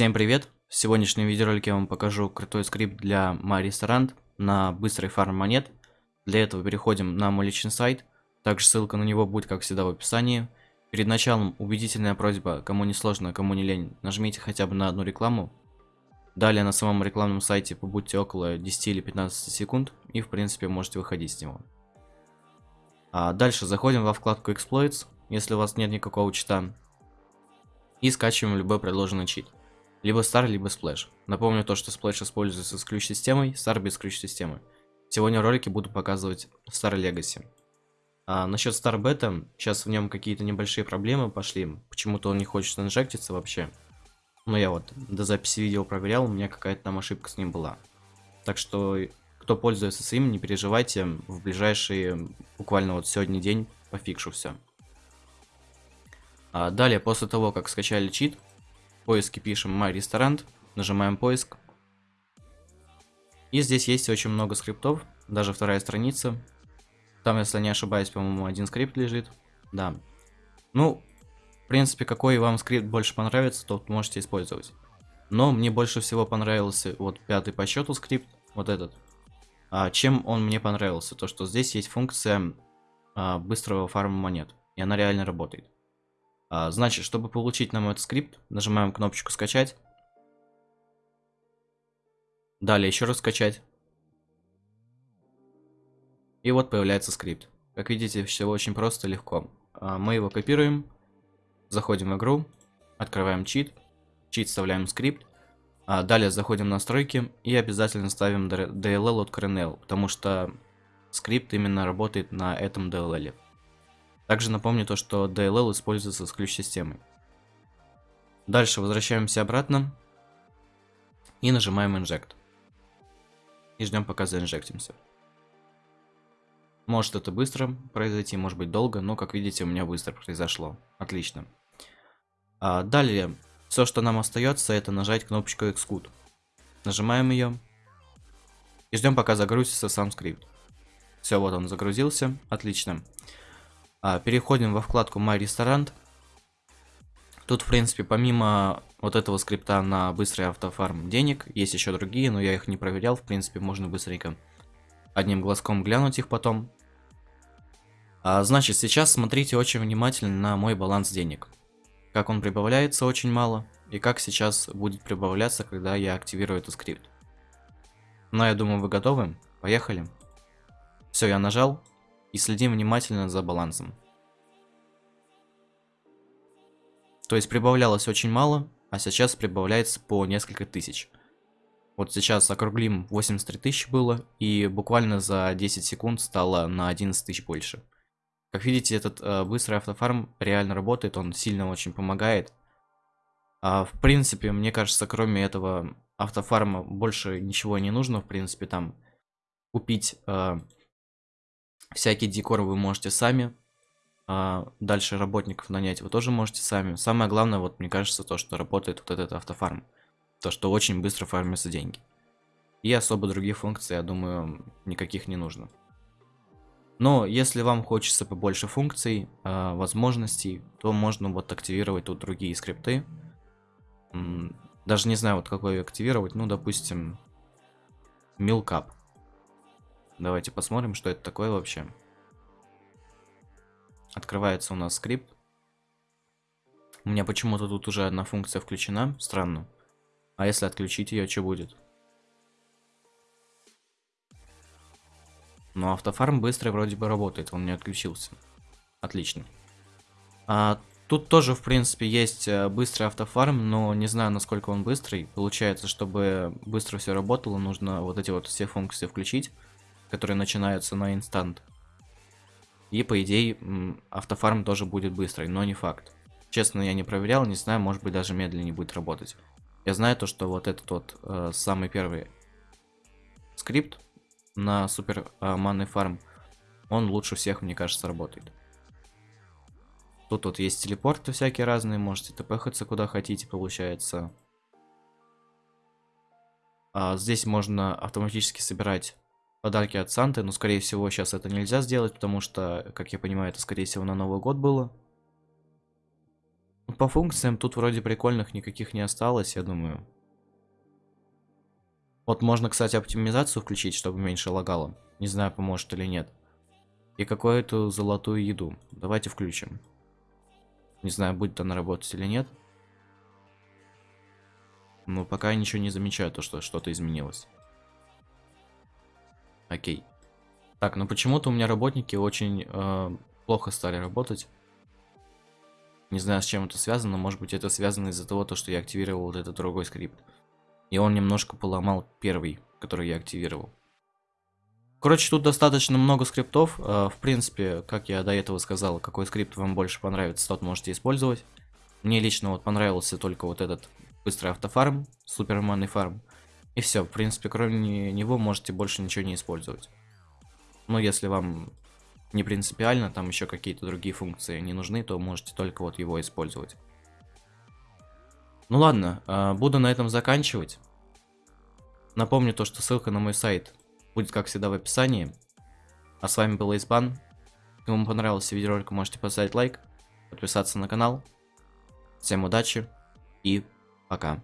Всем привет! В сегодняшнем видеоролике я вам покажу крутой скрипт для MyRestaurant на быстрый фарм монет. Для этого переходим на мой личный сайт, также ссылка на него будет как всегда в описании. Перед началом убедительная просьба, кому не сложно, кому не лень, нажмите хотя бы на одну рекламу. Далее на самом рекламном сайте побудьте около 10 или 15 секунд и в принципе можете выходить с него. А дальше заходим во вкладку Exploits, если у вас нет никакого чита, и скачиваем любой предложенный чит. Либо Star, либо Splash. Напомню то, что Splash используется с ключ-системой, Star без ключ-системы. Сегодня в ролике буду показывать Star Legacy. А насчет Star Beta, сейчас в нем какие-то небольшие проблемы пошли. Почему-то он не хочет инжектиться вообще. Но я вот до записи видео проверял, у меня какая-то там ошибка с ним была. Так что, кто пользуется своим, не переживайте, в ближайшие, буквально вот сегодня день, пофикшу все. А далее, после того, как скачали чит, поиске пишем My Restaurant, нажимаем поиск. И здесь есть очень много скриптов, даже вторая страница. Там, если не ошибаюсь, по-моему, один скрипт лежит. Да. Ну, в принципе, какой вам скрипт больше понравится, тот можете использовать. Но мне больше всего понравился вот пятый по счету скрипт, вот этот. А чем он мне понравился? То, что здесь есть функция а, быстрого фарма монет. И она реально работает. А, значит, чтобы получить нам этот скрипт, нажимаем кнопочку скачать. Далее еще раз скачать. И вот появляется скрипт. Как видите, все очень просто, легко. А, мы его копируем, заходим в игру, открываем чит, чит вставляем скрипт. А далее заходим в настройки и обязательно ставим DLL от Kernel, потому что скрипт именно работает на этом DLL. Также напомню то, что DLL используется с ключ-системой. Дальше возвращаемся обратно и нажимаем Inject. И ждем пока заинжектимся. Может это быстро произойти, может быть долго, но как видите у меня быстро произошло. Отлично. А далее, все что нам остается это нажать кнопочку Xcode. Нажимаем ее. И ждем пока загрузится сам скрипт. Все, вот он загрузился. Отлично. А, переходим во вкладку My Restaurant. Тут, в принципе, помимо вот этого скрипта на быстрый автофарм денег, есть еще другие, но я их не проверял. В принципе, можно быстренько одним глазком глянуть их потом. А, значит, сейчас смотрите очень внимательно на мой баланс денег. Как он прибавляется очень мало, и как сейчас будет прибавляться, когда я активирую этот скрипт. Но я думаю, вы готовы? Поехали. Все, я нажал, и следим внимательно за балансом. То есть прибавлялось очень мало, а сейчас прибавляется по несколько тысяч. Вот сейчас округлим 83 тысячи было, и буквально за 10 секунд стало на 11 тысяч больше. Как видите, этот э, быстрый автофарм реально работает, он сильно очень помогает. А, в принципе, мне кажется, кроме этого автофарма больше ничего не нужно, в принципе, там купить э, Всякий декор вы можете сами. А дальше работников нанять вы тоже можете сами. Самое главное, вот мне кажется, то, что работает вот этот автофарм. То, что очень быстро фармятся деньги. И особо других функций, я думаю, никаких не нужно. Но если вам хочется побольше функций, э, возможностей, то можно вот активировать тут другие скрипты. Даже не знаю, вот какой активировать. Ну, допустим, Milkup. Давайте посмотрим, что это такое вообще. Открывается у нас скрипт. У меня почему-то тут уже одна функция включена. Странно. А если отключить ее, что будет? Ну, автофарм быстро вроде бы работает, он не отключился. Отлично. А, тут тоже, в принципе, есть э, быстрый автофарм, но не знаю, насколько он быстрый. Получается, чтобы быстро все работало, нужно вот эти вот все функции включить которые начинаются на инстант. И по идее автофарм тоже будет быстрый, но не факт. Честно, я не проверял, не знаю, может быть даже медленнее будет работать. Я знаю то, что вот этот вот э, самый первый скрипт на супер э, манный фарм, он лучше всех, мне кажется, работает. Тут вот есть телепорты всякие разные, можете тпхаться куда хотите, получается. А здесь можно автоматически собирать подарки от Санты, но скорее всего сейчас это нельзя сделать, потому что, как я понимаю, это скорее всего на Новый год было. По функциям тут вроде прикольных никаких не осталось, я думаю. Вот можно, кстати, оптимизацию включить, чтобы меньше лагало. Не знаю, поможет или нет. И какую-то золотую еду. Давайте включим. Не знаю, будет она работать или нет. Но пока я ничего не замечаю, то что что-то изменилось. Окей. Так, ну почему-то у меня работники очень э, плохо стали работать. Не знаю, с чем это связано, может быть это связано из-за того, то, что я активировал вот этот другой скрипт. И он немножко поломал первый, который я активировал. Короче, тут достаточно много скриптов. Э, в принципе, как я до этого сказал, какой скрипт вам больше понравится, тот можете использовать. Мне лично вот понравился только вот этот быстрый автофарм, суперманный фарм. И все, в принципе, кроме него можете больше ничего не использовать. Но если вам не принципиально, там еще какие-то другие функции не нужны, то можете только вот его использовать. Ну ладно, а, буду на этом заканчивать. Напомню то, что ссылка на мой сайт будет, как всегда, в описании. А с вами был Избан. Если вам понравился видеоролик, можете поставить лайк, подписаться на канал. Всем удачи и пока.